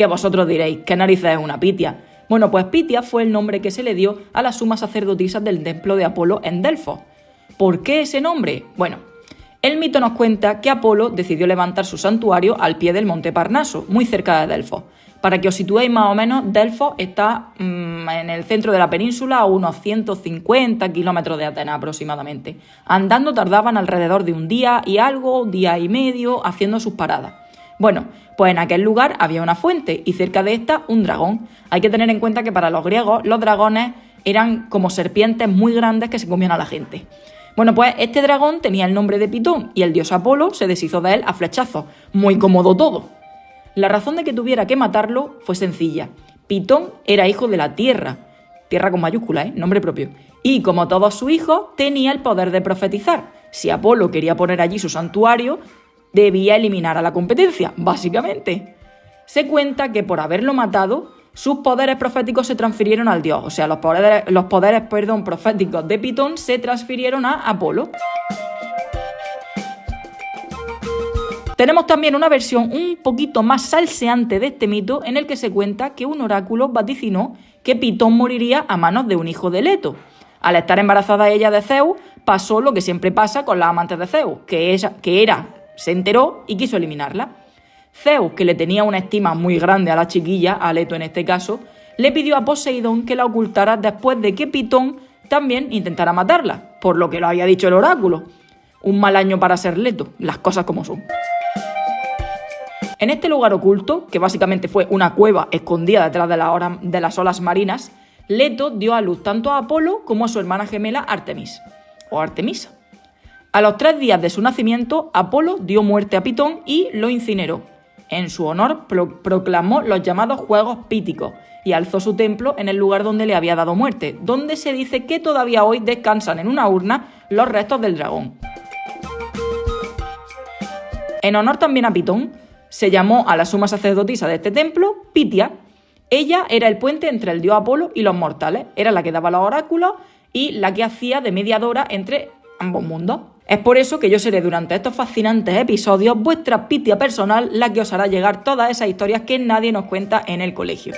Que vosotros diréis, ¿qué narices es una Pitia? Bueno, pues Pitia fue el nombre que se le dio a las sumas sacerdotisas del templo de Apolo en Delfos. ¿Por qué ese nombre? Bueno, el mito nos cuenta que Apolo decidió levantar su santuario al pie del monte Parnaso, muy cerca de Delfos. Para que os situéis más o menos, Delfos está mm, en el centro de la península a unos 150 kilómetros de Atenas aproximadamente. Andando tardaban alrededor de un día y algo, día y medio, haciendo sus paradas. Bueno, pues en aquel lugar había una fuente y cerca de esta un dragón. Hay que tener en cuenta que para los griegos los dragones eran como serpientes muy grandes que se comían a la gente. Bueno, pues este dragón tenía el nombre de Pitón y el dios Apolo se deshizo de él a flechazos. Muy cómodo todo. La razón de que tuviera que matarlo fue sencilla. Pitón era hijo de la Tierra, Tierra con mayúscula, ¿eh? nombre propio, y como todos sus hijos, tenía el poder de profetizar. Si Apolo quería poner allí su santuario, debía eliminar a la competencia, básicamente. Se cuenta que por haberlo matado, sus poderes proféticos se transfirieron al dios, o sea, los poderes, los poderes perdón, proféticos de Pitón se transfirieron a Apolo. Tenemos también una versión un poquito más salseante de este mito en el que se cuenta que un oráculo vaticinó que Pitón moriría a manos de un hijo de Leto. Al estar embarazada ella de Zeus, pasó lo que siempre pasa con las amantes de Zeus, que, ella, que era, se enteró y quiso eliminarla. Zeus, que le tenía una estima muy grande a la chiquilla, a Leto en este caso, le pidió a Poseidón que la ocultara después de que Pitón también intentara matarla, por lo que lo había dicho el oráculo. Un mal año para ser Leto, las cosas como son. En este lugar oculto, que básicamente fue una cueva escondida detrás de, las olas marinas, Leto dio a luz tanto a Apolo como a su hermana gemela Artemis, o Artemisa. A los tres días de su nacimiento, Apolo dio muerte a Pitón y lo incineró. En su honor proclamó los llamados Juegos Píticos y alzó su templo en el lugar donde le había dado muerte, donde se dice que todavía hoy descansan en una urna los restos del dragón. En honor también a Pitón, se llamó a la suma sacerdotisa de este templo Pitia. Ella era el puente entre el dios Apolo y los mortales, era la que daba los oráculos y la que hacía de mediadora entre ambos mundos. Es por eso que yo seré durante estos fascinantes episodios vuestra Pitia personal, la que os hará llegar todas esas historias que nadie nos cuenta en el colegio.